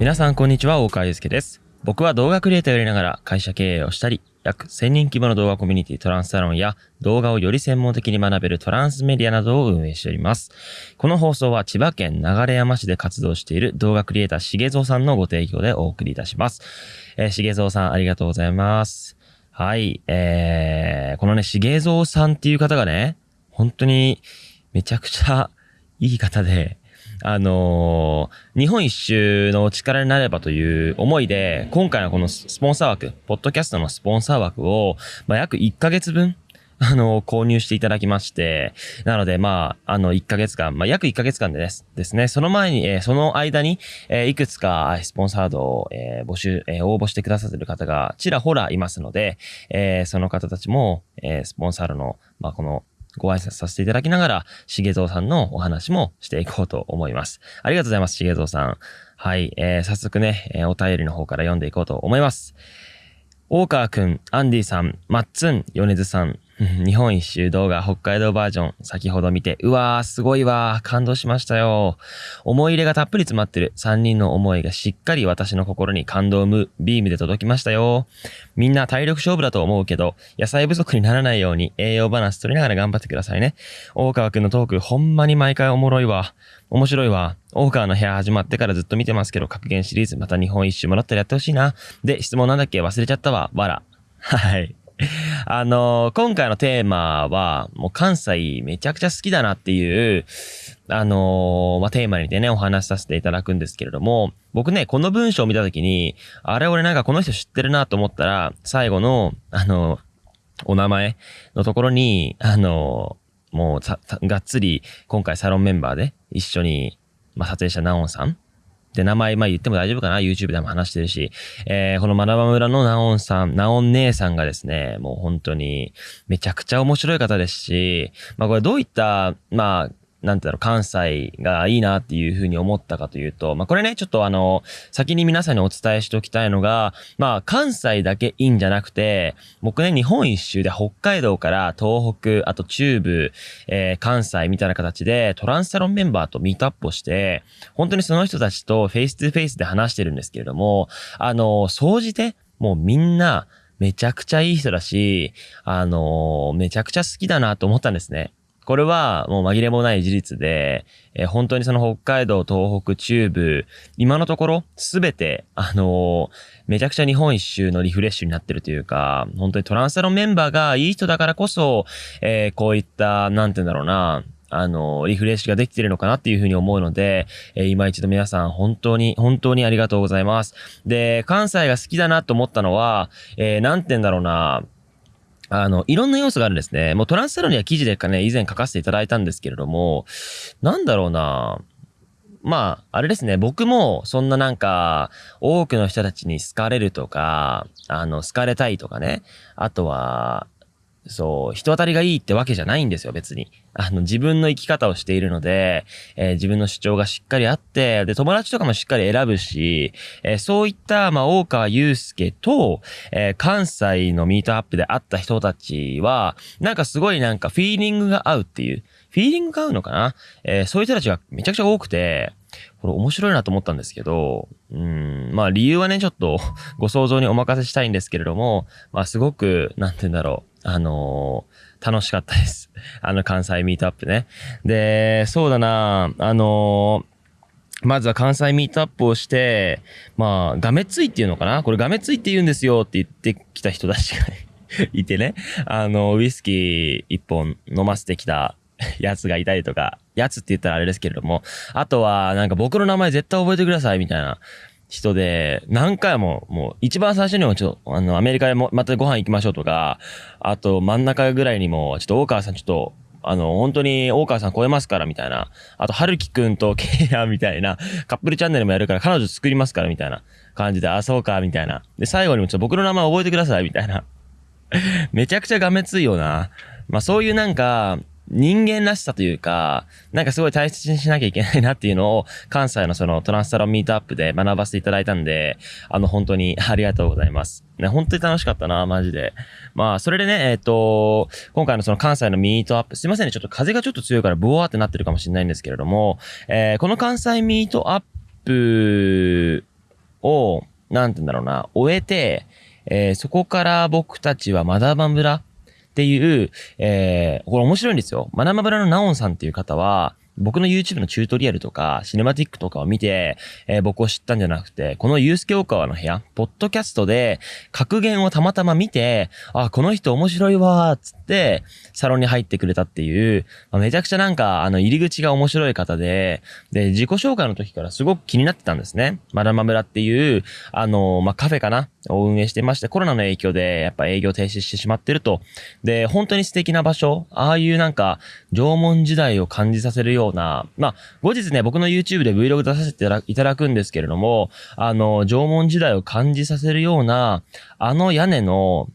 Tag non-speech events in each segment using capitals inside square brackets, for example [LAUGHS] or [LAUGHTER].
皆さんこんにちは、大川祐介です。僕は動画クリエイターをやりながら会社経営をしたり、約1000人規模の動画コミュニティトランスサロンや動画をより専門的に学べるトランスメディアなどを運営しております。この放送は千葉県流山市で活動している動画クリエイターしげぞうさんのご提供でお送りいたします。えー、しげぞうさんありがとうございます。はい、えー、このね、しげぞうさんっていう方がね、本当にめちゃくちゃいい方で、あのー日本一周の力になればという思いで、今回のこのスポンサー枠、ポッドキャストのスポンサー枠を、まあ、約1ヶ月分、あの、購入していただきまして、なので、まあ、あの、1ヶ月間、まあ、約1ヶ月間でですですね、その前に、えーその間に、えーいくつかスポンサードを、えー募集、え応募してくださってる方がちらほらいますので、えーその方たちも、えスポンサードの、まあ、この、ご挨拶させていただきながら、しげぞうさんのお話もしていこうと思います。ありがとうございます、しげぞうさん。はい、えー早速ね、えーお便りの方から読んでいこうと思います。大川くん、アンディさん、マッツン、米津さん、日本一周動画北海道バージョン、先ほど見て、うわー、すごいわー、感動しましたよ。思い入れがたっぷり詰まってる3人の思いがしっかり私の心に感動を生むビームで届きましたよ。みんな体力勝負だと思うけど、野菜不足にならないように栄養バランス取りながら頑張ってくださいね。大川くんのトーク、ほんまに毎回おもろいわ。面白いわ。大川の部屋始まってからずっと見てますけど、格言シリーズまた日本一周もらったらやってほしいな。で、質問なんだっけ？忘れちゃったわ。わら。はい。[LAUGHS] あの今回のテーマは、もう関西めちゃくちゃ好きだなっていう、あのまあ、テーマにてね、お話しさせていただくんですけれども、僕ね、この文章を見たときに、あれ俺なんかこの人知ってるなと思ったら、最後の、あのお名前のところに、あのもう、がっつり、今回サロンメンバーで一緒に、まあ、撮影したナオンさん。で、名前、まあ言っても大丈夫かな ?YouTube でも話してるし。えー、この学ば村のナオンさん、ナオン姉さんがですね、もう本当に、めちゃくちゃ面白い方ですし、まあこれどういった、まあ、なんていう、関西がいいなっていうふうに思ったかというと、まあこれね、ちょっとあの、先に皆さんにお伝えしておきたいのが、まあ関西だけいいんじゃなくて、僕ね、日本一周で北海道から東北、あと中部、えー関西みたいな形でトランスサロンメンバーとミートアップをして、本当にその人たちとフェイス2フェイスで話してるんですけれども、あの、総じて、もうみんな、めちゃくちゃいい人だし、あの、めちゃくちゃ好きだなと思ったんですね。これはもう紛れもない事実で、えー本当にその北海道、東北、中部、今のところすべて、あのめちゃくちゃ日本一周のリフレッシュになってるというか、本当にトランスサロンメンバーがいい人だからこそ、えーこういった、なんて言うんだろうな、あの、リフレッシュができてるのかなっていうふうに思うので、えー今一度皆さん本当に、本当にありがとうございます。で、関西が好きだなと思ったのは、えーなんて言うんだろうな、あの、いろんな要素があるんですね。もうトランスサロンには記事でかね、以前書かせていただいたんですけれども、なんだろうな、まあ、あれですね、僕もそんななんか、多くの人たちに好かれるとか、あの、好かれたいとかね、あとは、そう、人当たりがいいってわけじゃないんですよ、別に。あの、自分の生き方をしているので、えー自分の主張がしっかりあって、で、友達とかもしっかり選ぶし、えーそういった、まあ、大川祐介と、えー関西のミートアップで会った人たちは、なんかすごいなんかフィーリングが合うっていう、フィーリングが合うのかな？えーそういう人たちがめちゃくちゃ多くて、これ面白いなと思ったんですけど、うん、まあ理由はね、ちょっとご想像にお任せしたいんですけれども、まあすごく、なんて言うんだろう、あのー楽しかったです。[LAUGHS] あの関西ミートアップね。で、そうだな、あのーまずは関西ミートアップをして、まあ、がめついっていうのかな？これがめついって言うんですよって言ってきた人たちが [LAUGHS] いてね。あの、ウイスキー一本飲ませてきた [LAUGHS] やつがいたりとか、やつって言ったらあれですけれども、あとは、なんか僕の名前絶対覚えてくださいみたいな人で、何回も、もう一番最初にもちょっと、あの、アメリカでもまたご飯行きましょうとか、あと真ん中ぐらいにも、ちょっと大川さんちょっと、あの、本当に大川さん超えますからみたいな。あと、春樹くんとケイヤみたいな、カップルチャンネルもやるから彼女作りますからみたいな感じで、あ、そうか、みたいな。で、最後にもちょっと僕の名前覚えてくださいみたいな。めちゃくちゃがめついよな。まあそういうなんか、人間らしさというか、なんかすごい大切にしなきゃいけないなっていうのを、関西のそのトランスサロンミートアップで学ばせていただいたんで、あの本当に [LAUGHS] ありがとうございます。ね、本当に楽しかったな、マジで。まあ、それでね、えっ、と、今回のその関西のミートアップ、すいませんね、ちょっと風がちょっと強いからブワーってなってるかもしれないんですけれども、えーこの関西ミートアップを、なんて言うんだろうな、終えて、えー、そこから僕たちはマダバン村っていう、えー、これ面白いんですよ。マダバ村のナオンさんっていう方は、僕の YouTube のチュートリアルとか、シネマティックとかを見て、えー、僕を知ったんじゃなくて、このユースケオカワの部屋、ポッドキャストで、格言をたまたま見て、あ、この人面白いわーつって、サロンに入ってくれたっていう、まあ、めちゃくちゃなんか、あの、入り口が面白い方で、で、自己紹介の時からすごく気になってたんですね。マダマ村っていう、あの、まあ、カフェかなを運営してまして、コロナの影響で、やっぱ営業停止してしまってると。で、本当に素敵な場所、ああいうなんか、縄文時代を感じさせるようような、まあ、後日ね、僕の YouTube で Vlog 出させていただくんですけれども、あの、縄文時代を感じさせるような、あの屋根の、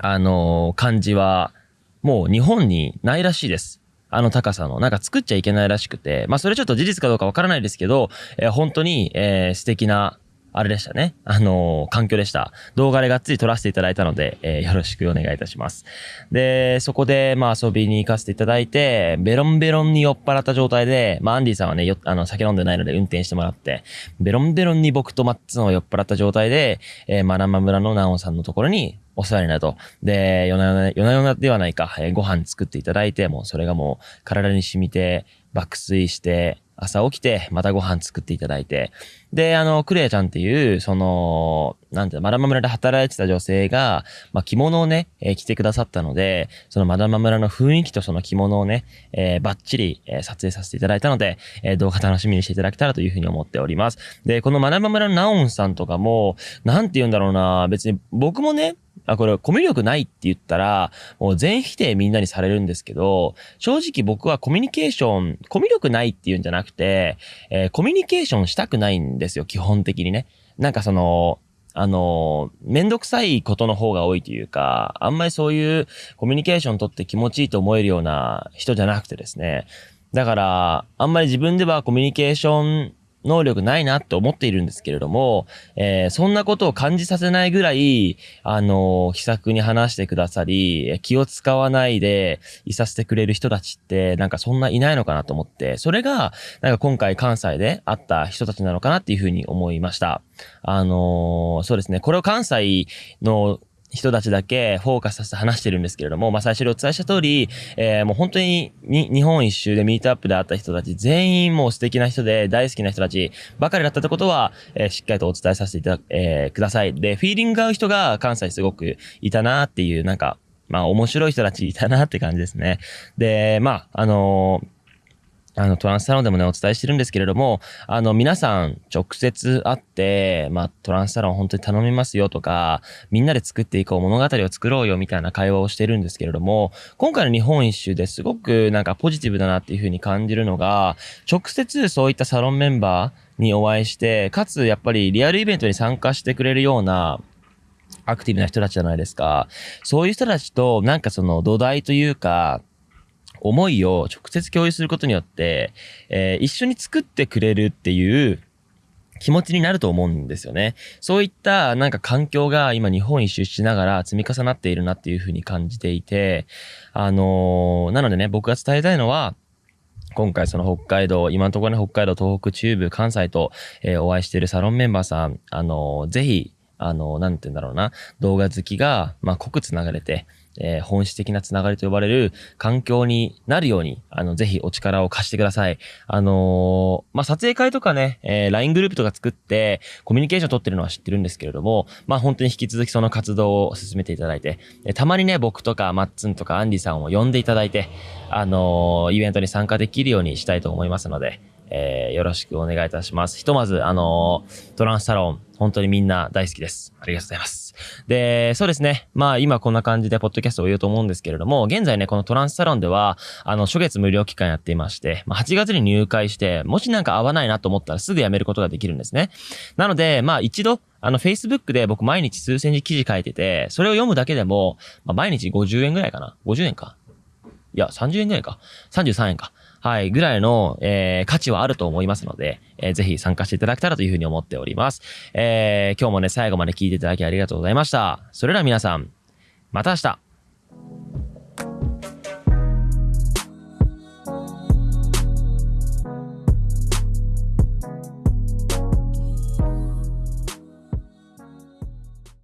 あの、感じは、もう日本にないらしいです。あの高さの。なんか作っちゃいけないらしくて、まあそれちょっと事実かどうかわからないですけど、えー、本当に、えー、素敵なあれでしたね。あのー、環境でした。動画でがっつり撮らせていただいたので、えー、よろしくお願いいたします。で、そこで、まあ遊びに行かせていただいて、ベロンベロンに酔っ払った状態で、まあアンディさんはね、よあの、酒飲んでないので運転してもらって、ベロンベロンに僕とマッツンを酔っ払った状態で、えー、マラマ村のナオさんのところにお世話になると。で、夜な夜な、夜な夜なではないか、えー、ご飯作っていただいて、もうそれがもう体に染みて、爆睡して、朝起きて、またご飯作っていただいて、で、あの、クレアちゃんっていう、その、なんていう、マダマ村で働いてた女性が、まあ、着物をね、えー、着てくださったので、そのマダマ村の雰囲気とその着物をね、えー、バッチリ、えー、撮影させていただいたので、えー、動画楽しみにしていただけたらというふうに思っております。で、このマダマ村ナオンさんとかも、なんて言うんだろうな、別に僕もね、あ、これコミュ力ないって言ったら、もう全否定みんなにされるんですけど、正直僕はコミュニケーション、コミュ力ないっていうんじゃなくて、えー、コミュニケーションしたくないんですよ、基本的にね。なんかその、あの、めんどくさいことの方が多いというか、あんまりそういうコミュニケーション取って気持ちいいと思えるような人じゃなくてですね。だから、あんまり自分ではコミュニケーション能力ないなって思っているんですけれども、えー、そんなことを感じさせないぐらい、あのー、気さくに話してくださり、気を使わないでいさせてくれる人たちって、なんかそんないないのかなと思って、それが、なんか今回関西で会った人たちなのかなっていうふうに思いました。あのー、そうですね、これを関西の人たちだけフォーカスさせて話してるんですけれども、まあ最初にお伝えした通り、えー、もう本当にに日本一周でミートアップで会った人たち全員もう素敵な人で大好きな人たちばかりだったってことは、えー、しっかりとお伝えさせていただ、えー、ください。で、フィーリングが合う人が関西すごくいたなっていう、なんか、まあ面白い人たちいたなって感じですね。で、まあ、あのーあの、トランスサロンでもね、お伝えしてるんですけれども、あの、皆さん直接会って、まあ、トランスサロン本当に頼みますよとか、みんなで作っていこう、物語を作ろうよみたいな会話をしてるんですけれども、今回の日本一周ですごくなんかポジティブだなっていうふうに感じるのが、直接そういったサロンメンバーにお会いして、かつやっぱりリアルイベントに参加してくれるような、アクティブな人たちじゃないですか。そういう人たちと、なんかその土台というか、思いを直接共有することによって、えー、一緒に作ってくれるっていう気持ちになると思うんですよね。そういったなんか環境が今日本一周しながら積み重なっているなっていうふうに感じていて、あのー、なのでね、僕が伝えたいのは、今回その北海道、今のところね、北海道、東北、中部、関西と、えー、お会いしているサロンメンバーさん、あのー、ぜひ、あのー、なんて言うんだろうな、動画好きが、まあ、濃く繋がれて、えー、本質的なつながりと呼ばれる環境になるように、あの、ぜひお力を貸してください。あのー、まあ、撮影会とかね、えー、LINE グループとか作って、コミュニケーション取ってるのは知ってるんですけれども、まあ、本当に引き続きその活動を進めていただいて、えたまにね、僕とかマッツンとかアンディさんを呼んでいただいて、あのイベントに参加できるようにしたいと思いますので、えー、よろしくお願いいたします。ひとまず、あのー、トランスサロン、本当にみんな大好きです。ありがとうございます。で、そうですね。まあ今こんな感じでポッドキャストを言うと思うんですけれども、現在ね、このトランスサロンでは、あの、初月無料期間やっていまして、まあ8月に入会して、もしなんか合わないなと思ったらすぐ辞めることができるんですね。なので、まあ一度、あの、Facebook で僕毎日数千字記事書いてて、それを読むだけでも、まあ、毎日50円ぐらいかな ?50 円か？いや、30円ぐらいか？33円か。はい、ぐらいの、えー、価値はあると思いますので、えー、ぜひ参加していただけたらというふうに思っております。えー、今日もね、最後まで聞いていただきありがとうございました。それでは皆さん、また明日